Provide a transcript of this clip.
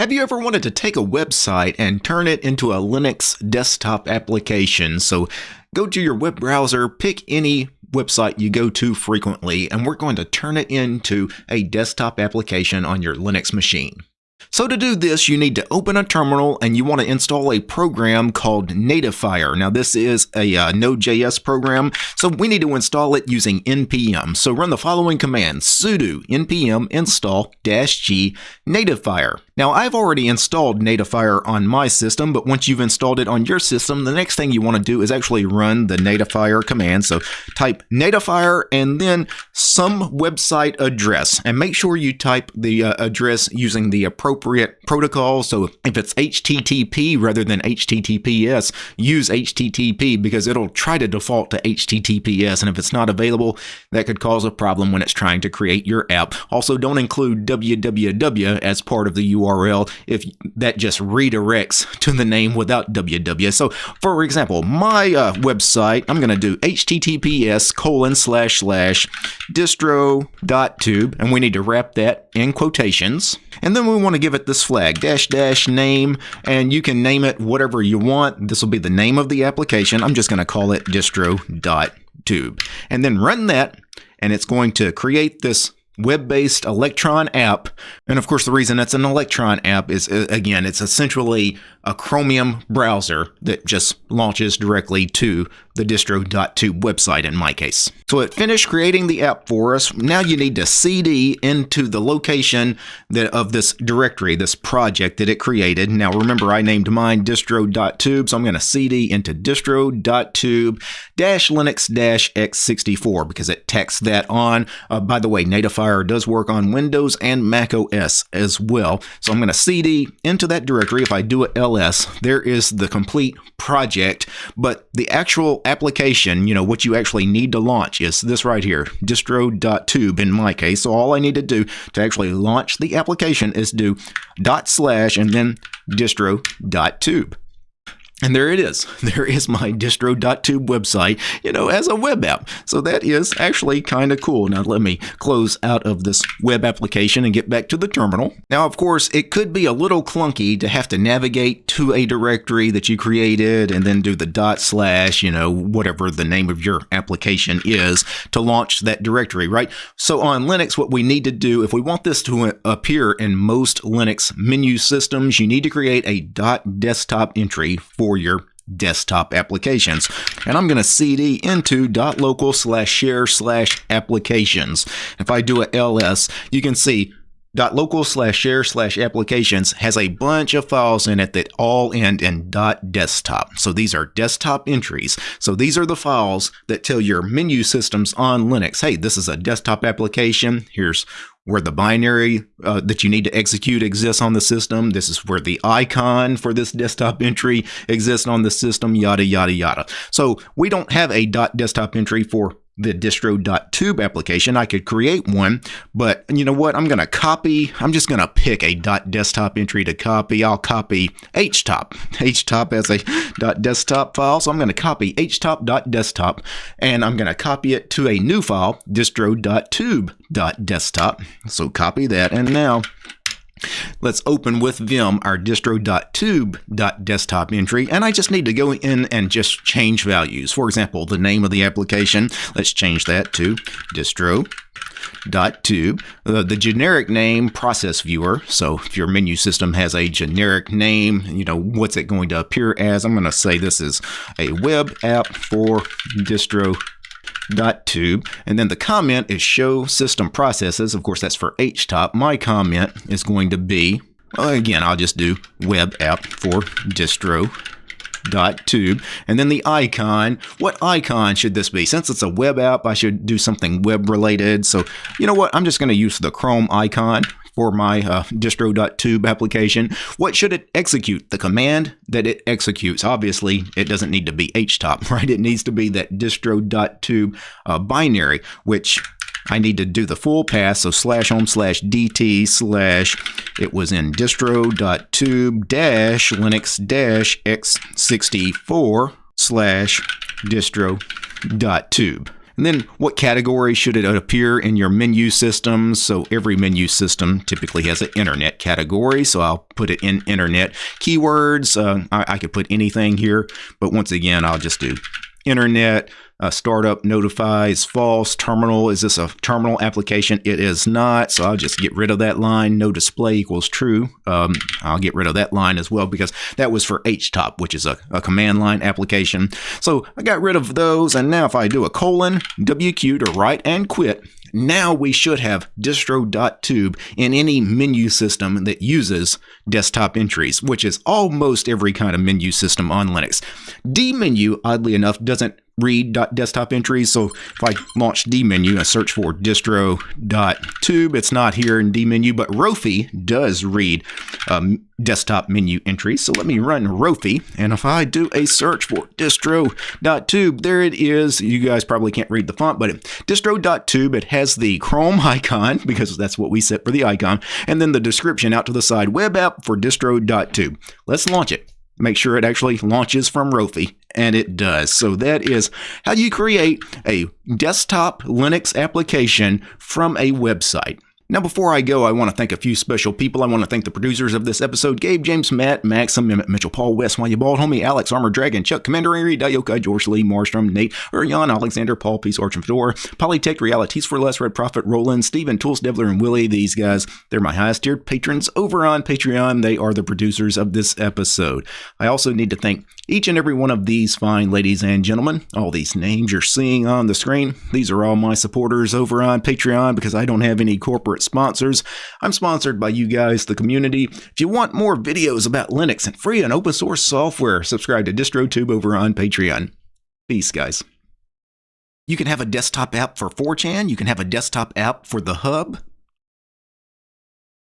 Have you ever wanted to take a website and turn it into a Linux desktop application? So go to your web browser, pick any website you go to frequently, and we're going to turn it into a desktop application on your Linux machine. So to do this, you need to open a terminal and you want to install a program called Nativefier. Now this is a uh, Node.js program, so we need to install it using npm. So run the following command, sudo npm install -g Nativefier. Now I've already installed Nativefier on my system, but once you've installed it on your system, the next thing you want to do is actually run the Nativefier command. So type Nativefier and then some website address, and make sure you type the uh, address using the appropriate appropriate protocol. So if it's HTTP rather than HTTPS, use HTTP because it'll try to default to HTTPS. And if it's not available, that could cause a problem when it's trying to create your app. Also, don't include www as part of the URL if that just redirects to the name without www. So for example, my uh, website, I'm going to do HTTPS colon slash slash distro.tube, and we need to wrap that in quotations. And then we want to give it this flag, dash dash name, and you can name it whatever you want. This will be the name of the application. I'm just going to call it distro.tube. And then run that, and it's going to create this web-based Electron app. And of course, the reason it's an Electron app is, uh, again, it's essentially a Chromium browser that just launches directly to the distro.tube website in my case. So it finished creating the app for us. Now you need to cd into the location that of this directory, this project that it created. Now remember I named mine distro.tube, so I'm going to cd into distro.tube dash linux dash x64 because it tacks that on. Uh, by the way, Does work on Windows and Mac OS as well. So I'm going to cd into that directory. If I do it ls, there is the complete project, but the actual application, you know, what you actually need to launch is this right here, distro.tube in my case. So all I need to do to actually launch the application is do dot slash and then distro.tube. And there it is. There is my distro.tube website, you know, as a web app. So that is actually kind of cool. Now let me close out of this web application and get back to the terminal. Now, of course, it could be a little clunky to have to navigate to a directory that you created and then do the dot slash, you know, whatever the name of your application is to launch that directory, right? So on Linux, what we need to do, if we want this to appear in most Linux menu systems, you need to create a dot desktop entry for for your desktop applications. And I'm going to cd into .local slash share slash applications. If I do a ls, you can see .local slash share slash applications has a bunch of files in it that all end in dot .desktop. So these are desktop entries. So these are the files that tell your menu systems on Linux, hey, this is a desktop application. Here's where the binary uh, that you need to execute exists on the system. This is where the icon for this desktop entry exists on the system, yada, yada, yada. So we don't have a dot .desktop entry for the distro.tube application. I could create one, but you know what? I'm going to copy. I'm just going to pick a .desktop entry to copy. I'll copy htop. htop as a .desktop file, so I'm going to copy htop.desktop, and I'm going to copy it to a new file, distro.tube.desktop. So copy that, and now Let's open with Vim our distro.tube.desktop entry, and I just need to go in and just change values. For example, the name of the application, let's change that to distro.tube. Uh, the generic name, process viewer. So if your menu system has a generic name, you know, what's it going to appear as? I'm going to say this is a web app for distro dot tube. And then the comment is show system processes. Of course that's for htop. My comment is going to be again i'll just do web app for distro dot tube. And then the icon what icon should this be? Since it's a web app i should do something web related. So you know what? I'm just going to use the chrome icon for my uh, distro.tube application. What should it execute? The command that it executes. Obviously, it doesn't need to be htop, right? It needs to be that distro.tube uh, binary, which I need to do the full path, so slash home slash dt slash it was in distro.tube dash linux dash x64 slash distro.tube. And then what category should it appear in your menu system? So every menu system typically has an internet category. So I'll put it in internet. Keywords, uh, I, I could put anything here, but once again, I'll just do internet. Uh, startup notifies false. Terminal, is this a terminal application? It is not. So I'll just get rid of that line. No display equals true. Um, I'll get rid of that line as well because that was for HTOP, which is a, a command line application. So I got rid of those. And now if I do a colon, WQ to write and quit, now we should have distro.tube in any menu system that uses desktop entries, which is almost every kind of menu system on Linux. dmenu, oddly enough, doesn't read desktop entries. So if I launch dmenu and search for distro.tube, it's not here in dmenu, but Rofi does read um, desktop menu entries. So let me run Rofi. And if I do a search for distro.tube, there it is. You guys probably can't read the font, but distro.tube, it has the Chrome icon because that's what we set for the icon. And then the description out to the side web app for distro.tube. Let's launch it make sure it actually launches from Rofi, and it does. So that is how you create a desktop Linux application from a website. Now, before I go, I want to thank a few special people. I want to thank the producers of this episode Gabe, James, Matt, Maxim, Emmett, Mitchell, Paul, Wes, Why You Bald, Homie, Alex, Armor Dragon, Chuck, Commander Ari, Dayoka, George Lee, Marstrom, Nate, Urian, Alexander, Paul, Peace, Arch, and Fedora, Polytech, Realities for Less, Red Prophet, Roland, Steven, Tools, Devler, and Willie. These guys, they're my highest tiered patrons over on Patreon. They are the producers of this episode. I also need to thank each and every one of these fine ladies and gentlemen, all these names you're seeing on the screen, these are all my supporters over on Patreon because I don't have any corporate sponsors. I'm sponsored by you guys, the community. If you want more videos about Linux and free and open source software, subscribe to DistroTube over on Patreon. Peace, guys. You can have a desktop app for 4chan. You can have a desktop app for the hub.